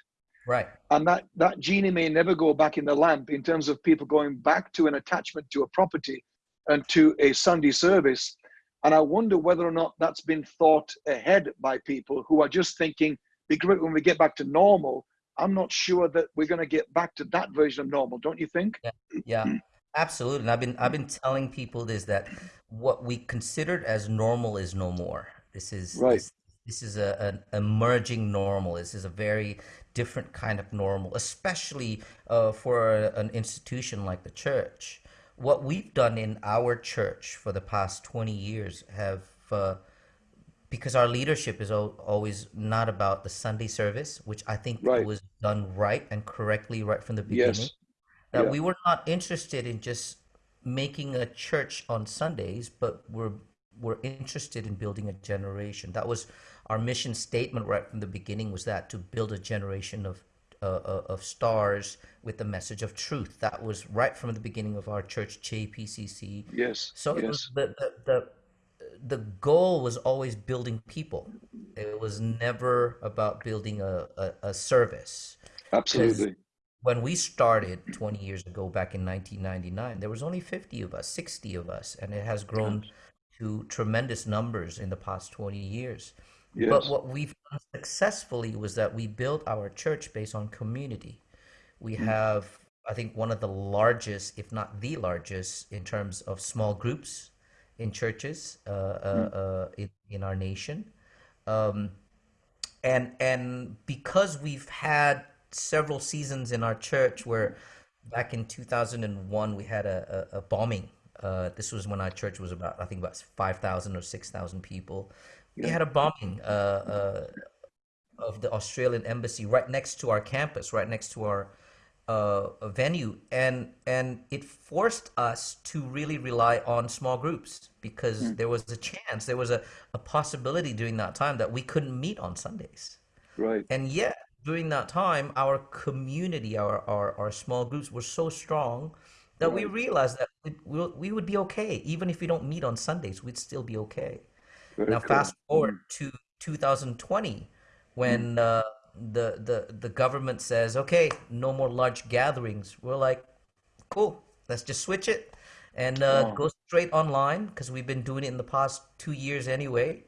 Right. And that, that genie may never go back in the lamp in terms of people going back to an attachment to a property and to a Sunday service. And I wonder whether or not that's been thought ahead by people who are just thinking, be great when we get back to normal. I'm not sure that we're going to get back to that version of normal, don't you think? Yeah. yeah. Absolutely. And I've been I've been telling people this that what we considered as normal is no more. This is right. this, this is a, an emerging normal. This is a very different kind of normal, especially uh, for a, an institution like the church. What we've done in our church for the past 20 years have, uh, because our leadership is always not about the Sunday service, which I think right. was done right and correctly right from the beginning. Yes. That Yeah. we were not interested in just making a church on Sundays, but we're we're interested in building a generation. That was our mission statement right from the beginning. Was that to build a generation of uh, uh, of stars with the message of truth. That was right from the beginning of our church, JPCC. Yes. So it yes. was the, the the the goal was always building people. It was never about building a, a, a service. Absolutely. When we started 20 years ago, back in 1999, there was only 50 of us, 60 of us, and it has grown to tremendous numbers in the past 20 years. But what we've done successfully was that we built our church based on community. We have, I think, one of the largest, if not the largest, in terms of small groups in churches uh, uh, uh, in, in our nation. Um, and and because we've had several seasons in our church where back in 2001 we had a, a, a bombing. Uh, this was when our church was about i think about 5000 or 6000 people we had a bombing uh, uh, of the australian embassy right next to our campus right next to our uh, venue and and it forced us to really rely on small groups because there was a chance there was a, a possibility during that time that we couldn't meet on sundays Right. and yet, during that time, our community, our, our, our small groups were so strong that we realized that we, we we would be okay. Even if we don't meet on Sundays, we'd still be okay. Very Now, cool. fast forward to 2020, when uh, the, the, the government says, okay, no more large gatherings. We're like, cool, let's just switch it and uh, Wow. go straight online because we've been doing it in the past two years anyway.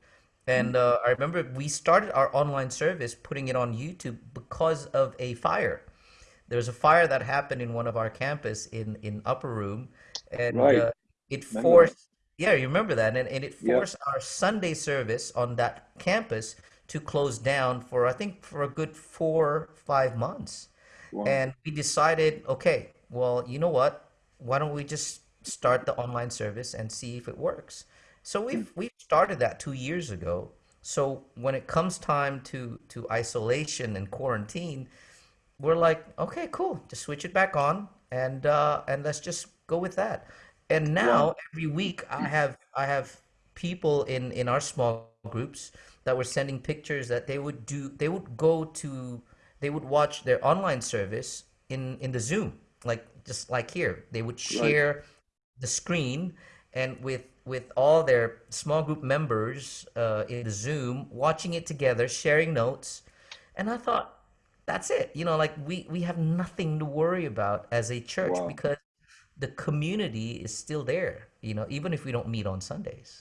And uh, I remember we started our online service putting it on YouTube because of a fire. There was a fire that happened in one of our campus in in Upper Room, and Right. uh, it forced. Yeah, you remember that, and, and it Yep. forced our Sunday service on that campus to close down for I think for a good four five months. Wow. And we decided, okay, well, you know what? Why don't we just start the online service and see if it works? So we've we've started that two years ago. So when it comes time to to isolation and quarantine, we're like, okay, cool, just switch it back on and uh, and let's just go with that. And now every week I have I have people in in our small groups that were sending pictures that they would do they would go to they would watch their online service in in the Zoom like just like here. They would share the screen and with with all their small group members uh, in the Zoom watching it together sharing notes. And I thought that's it. You know like we we have nothing to worry about as a church Wow. because the community is still there you know even if we don't meet on Sundays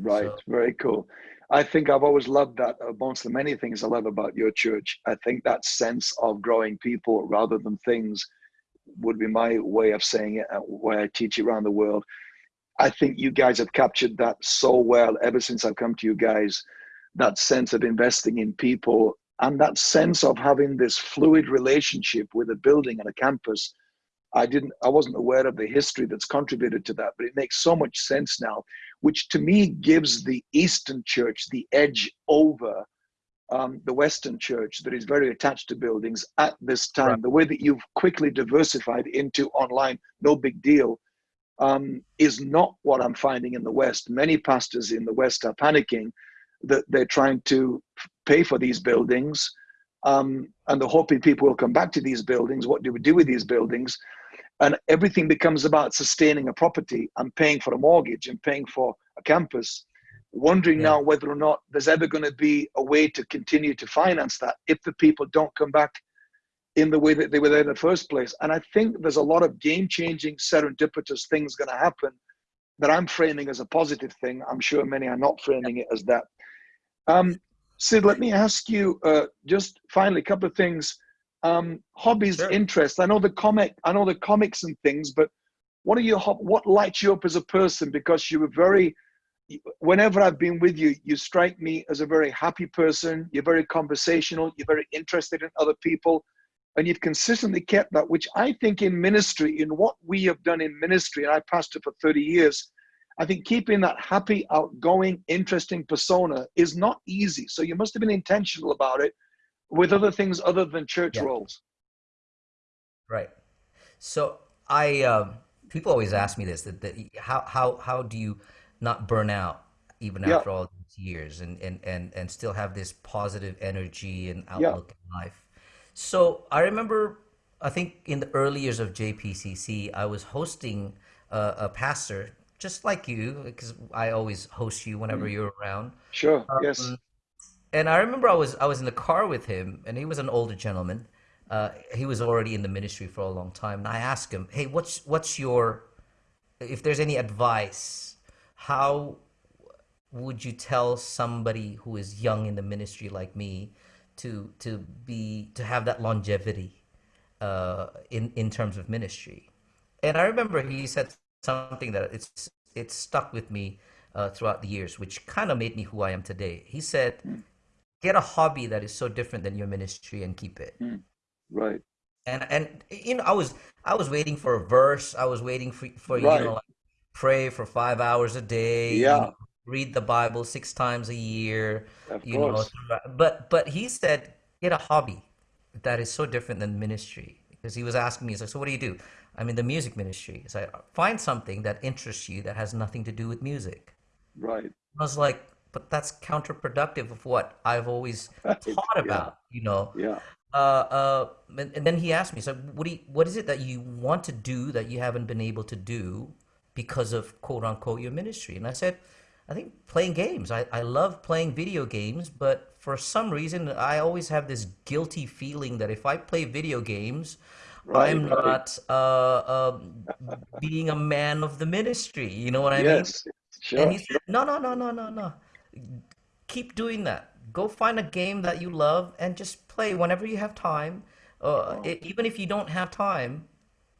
Right, So- very cool. I think I've always loved that amongst the many things I love about your church. I think that sense of growing people rather than things would be my way of saying it, uh, way I teach it around the world. I think you guys have captured that so well ever since I've come to you guys. That sense of investing in people and that sense of having this fluid relationship with a building and a campus. I didn't, I wasn't aware of the history that's contributed to that, but it makes so much sense now, which to me gives the Eastern Church the edge over um, the Western Church that is very attached to buildings at this time. Right. The way that you've quickly diversified into online, no big deal, um, is not what I'm finding in the West. Many pastors in the West are panicking that they're trying to pay for these buildings um, and they're hoping people will come back to these buildings. What do we do with these buildings? And everything becomes about sustaining a property and paying for a mortgage and paying for a campus wondering yeah. now whether or not there's ever going to be a way to continue to finance that if the people don't come back in the way that they were there in the first place. And I think there's a lot of game changing, serendipitous things going to happen that I'm framing as a positive thing. I'm sure many are not framing it as that. Um, Sid, let me ask you uh, just finally a couple of things. Um, hobbies, sure. interests. I know the comic, I know the comics and things, but what are your what lights you up as a person? Because you were very whenever I've been with you, you strike me as a very happy person. You're very conversational. You're very interested in other people. And you've consistently kept that, which I think in ministry, in what we have done in ministry, and I pastored for 30 years, I think keeping that happy, outgoing, interesting persona is not easy. So you must have been intentional about it with other things other than church yeah. roles. Right. So I, um, people always ask me this, that, that how, how, how do you, not burn out even yeah. after all these years and, and, and, and still have this positive energy and outlook yeah. in life. So I remember, I think in the early years of JPCC, I was hosting a, a pastor just like you, because I always host you whenever mm. you're around. Sure. Um, yes. And I remember I was I was in the car with him, and he was an older gentleman. Uh, he was already in the ministry for a long time, and I asked him, "Hey, what's what's your if there's any advice how would you tell somebody who is young in the ministry like me to to be to have that longevity uh, in in terms of ministry? And I remember he said something that it's it stuck with me uh, throughout the years, which kind of made me who I am today. He said, "Get a hobby that is so different than your ministry and keep it." Mm. Right. And and you know, I was I was waiting for a verse. I was waiting for for right. you know like pray for five hours a day. Yeah. You know, read the Bible six times a year. Of you course. know, but but he said get a hobby that is so different than ministry because he was asking me, he's like, so what do you do? I'm in the music ministry. So I find something that interests you that has nothing to do with music. Right. I was like, but that's counterproductive of what I've always <laughs> taught about, you know. Yeah. Uh, uh, and, and, then he asked me, so what do you, what is it that you want to do that you haven't been able to do because of quote unquote your ministry. And I said, I think playing games. I, I love playing video games, but for some reason, I always have this guilty feeling that if I play video games, right, I'm right. not uh, uh, being a man of the ministry. You know what I yes, mean? Sure. And he said, No, no, no, no, no, no. Keep doing that. Go find a game that you love and just play whenever you have time. Uh, it, even if you don't have time,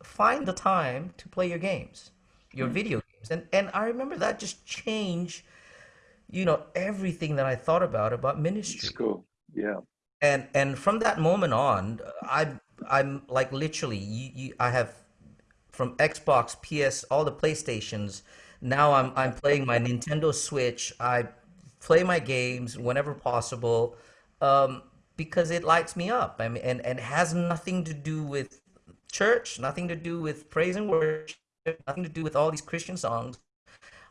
find the time to play your games your hmm. video games. And and I remember that just changed, you know, everything that I thought about about ministry. cool. Yeah. And and from that moment on, I I'm like literally you, you, I have from Xbox, PS, all the PlayStations. Now I'm I'm playing my Nintendo Switch. I play my games whenever possible um, because it lights me up. I mean, and and has nothing to do with church, nothing to do with praise and worship nothing to do with all these Christian songs.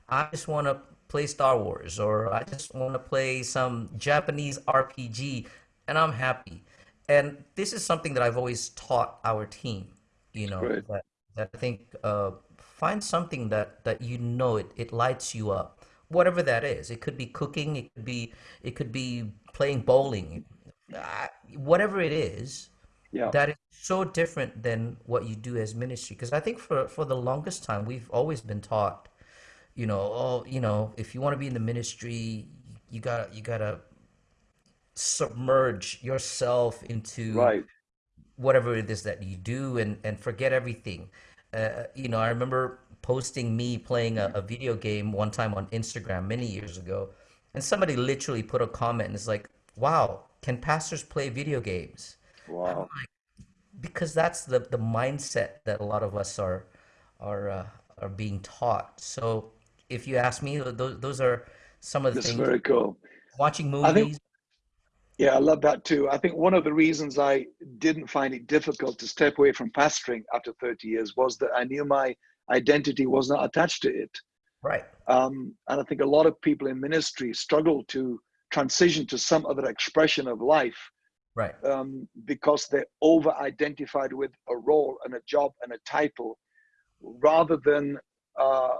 I just want to play Star Wars or I just want to play some Japanese RPG and I'm happy. And this is something that I've always taught our team, you know, that, that I think uh, find something that, that you know it, it lights you up, whatever that is. It could be cooking, it could be, it could be playing bowling, uh, whatever it is, yeah. that is so different than what you do as ministry because i think for for the longest time we've always been taught you know oh you know if you want to be in the ministry you gotta you gotta submerge yourself into right. whatever it is that you do and and forget everything uh, you know i remember posting me playing a, a video game one time on Instagram many years ago, and somebody literally put a comment and it's like, "Wow, can pastors play video games?" Wow. Because that's the the mindset that a lot of us are are uh, are being taught. So if you ask me, those those are some of the That's things. very cool. Watching I think movies. Yeah, I love that too. I think one of the reasons I didn't find it difficult to step away from pastoring after 30 years was that I knew my identity was not attached to it. Right. Um, and I think a lot of people in ministry struggle to transition to some other expression of life Right. um, because they're over identified with a role and a job and a title rather than uh,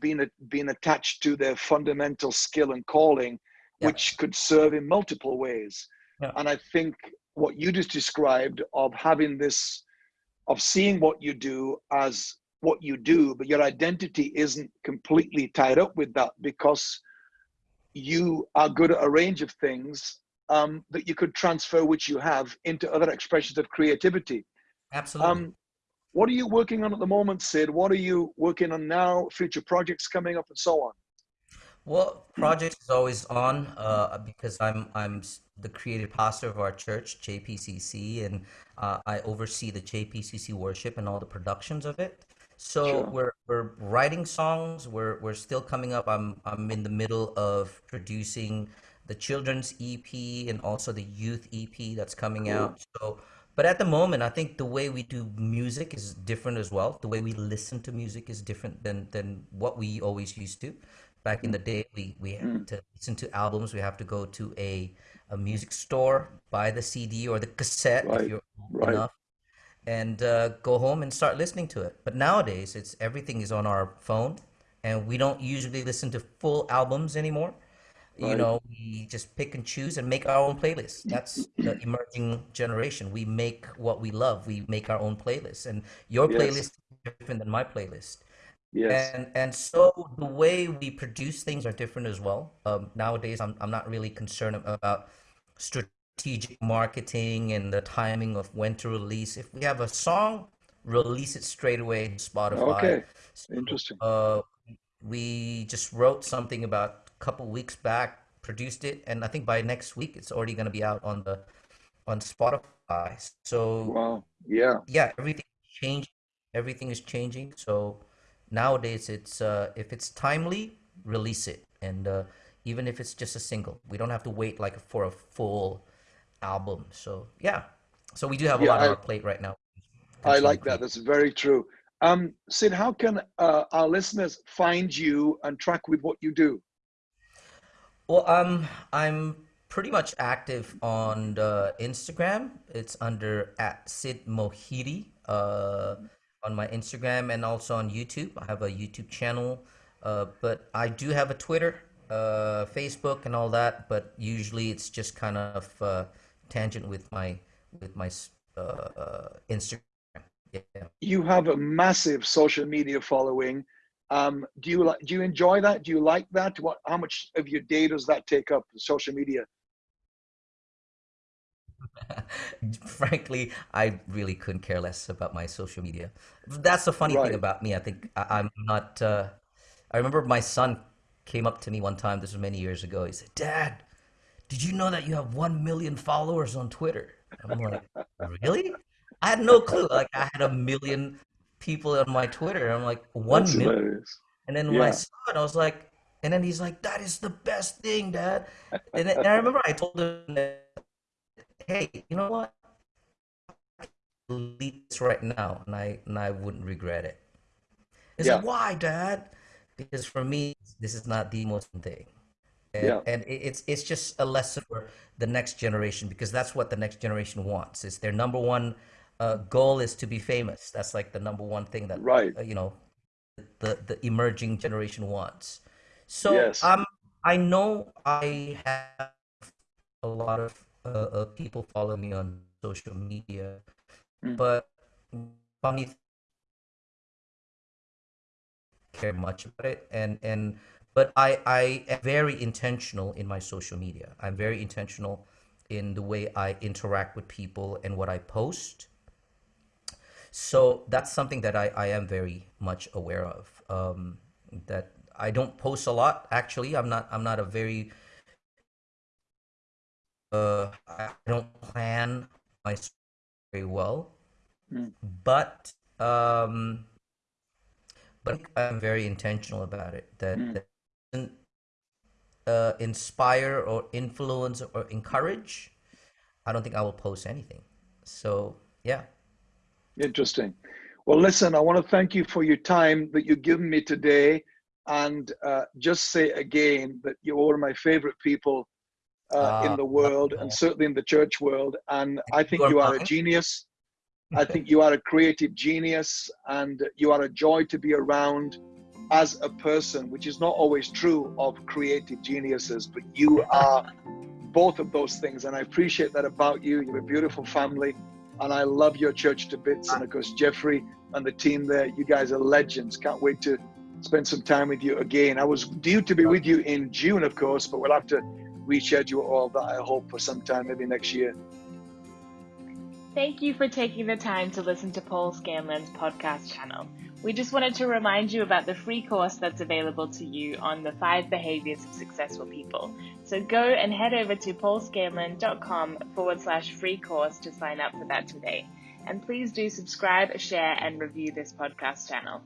being, a, being attached to their fundamental skill and calling Yeah. which could serve in multiple ways. Yeah. And I think what you just described of having this, of seeing what you do as what you do, but your identity isn't completely tied up with that because you are good at a range of things um, that you could transfer, which you have, into other expressions of creativity. Absolutely. Um, what are you working on at the moment, Sid? What are you working on now? Future projects coming up, and so on. Well, project is always on uh, because I'm I'm the creative pastor of our church, JPCC, and uh, I oversee the JPCC worship and all the productions of it. So Sure. we're we're writing songs. We're we're still coming up. I'm I'm in the middle of producing the children's EP and also the youth EP that's coming Cool. out. So, but at the moment, I think the way we do music is different as well. The way we listen to music is different than than what we always used to. Back in hmm. the day, we we had hmm. to listen to albums. We have to go to a a music store, buy the CD or the cassette if you're old right. enough, and uh, go home and start listening to it. But nowadays, it's everything is on our phone, and we don't usually listen to full albums anymore. You know, we just pick and choose and make our own playlists. That's the emerging generation. We make what we love. We make our own playlists, and your Yes. playlist is different than my playlist. Yes. And and so the way we produce things are different as well. Um, nowadays, I'm I'm not really concerned about strategic marketing and the timing of when to release. If we have a song, release it straight away to Spotify. Okay. So, Interesting. uh, we just wrote something about a couple weeks back, produced it, and I think by next week it's already going to be out on the on Spotify. So Wow. Yeah. yeah, everything changed. Everything is changing. So nowadays, it's uh, if it's timely, release it, and uh, even if it's just a single, we don't have to wait like for a full album. So yeah, so we do have a Yeah. lot on I, our plate right now. I like that. That's very true. Um, Sid, how can uh, our listeners find you and track with what you do? Well, um, I'm pretty much active on the Instagram. It's under at Sid Mohede uh, on my Instagram and also on YouTube. I have a YouTube channel, uh, but I do have a Twitter, uh, Facebook, and all that. But usually it's just kind of uh, tangent with my with my uh, uh, Instagram. Yeah. You have a massive social media following. Um, do you like? Do you enjoy that? Do you like that? What? How much of your day does that take up? Social media. <laughs> Frankly, I really couldn't care less about my social media. That's the funny thing about me. I think I, I'm not. Uh, I remember my son came up to me one time. This was many years ago. He said, "Dad, did you know that you have one million followers on Twitter?" I'm like, "Really?" I had no clue. Like I had a million people on my Twitter. I'm like, one That's million. hilarious. And then when I Yeah. saw it, I was like, and then he's like, "That is the best thing, Dad." And, then, and I remember I told him that, "Hey, you know what? delete this right now, and I and I wouldn't regret it. He's Yeah. like, why, Dad? Because for me, this is not the most thing, Yeah. and it's it's just a lesson for the next generation because that's what the next generation wants. Is their number one uh, goal is to be famous. That's like the number one thing that Right. uh, you know the the emerging generation wants. So Yes. um, I know I have a lot of uh, uh, people follow me on social media, Mm. but funny care much about it and and but I I am very intentional in my social media. I'm very intentional in the way I interact with people and what I post. So that's something that I, I am very much aware of. Um, that I don't post a lot. Actually, I'm not. I'm not a very. Uh, I don't plan my very well, mm. but um, but I'm very intentional about it. That, mm. that uh, inspire or influence or encourage. I don't think I will post anything. So yeah. Interesting. Well, listen, I want to thank you for your time that you've given me today. And uh, just say again that you're one of my favorite people uh, uh, in the world and certainly in the church world. And I think you are a genius. I <laughs> think you are a creative genius and you are a joy to be around as a person, which is not always true of creative geniuses, but you are both of those things. And I appreciate that about you. You have a beautiful family and I love your church to bits. And of course, Jeffrey and the team there, you guys are legends. Can't wait to spend some time with you again. I was due to be with you in June, of course, but we'll have to reschedule all that, I hope, for some time, maybe next year. Thank you for taking the time to listen to Paul Scanlon's podcast channel. We just wanted to remind you about the free course that's available to you on the five behaviors of successful people. So go and head over to paulscanlon.com forward slash free course to sign up for that today. And please do subscribe, share, and review this podcast channel.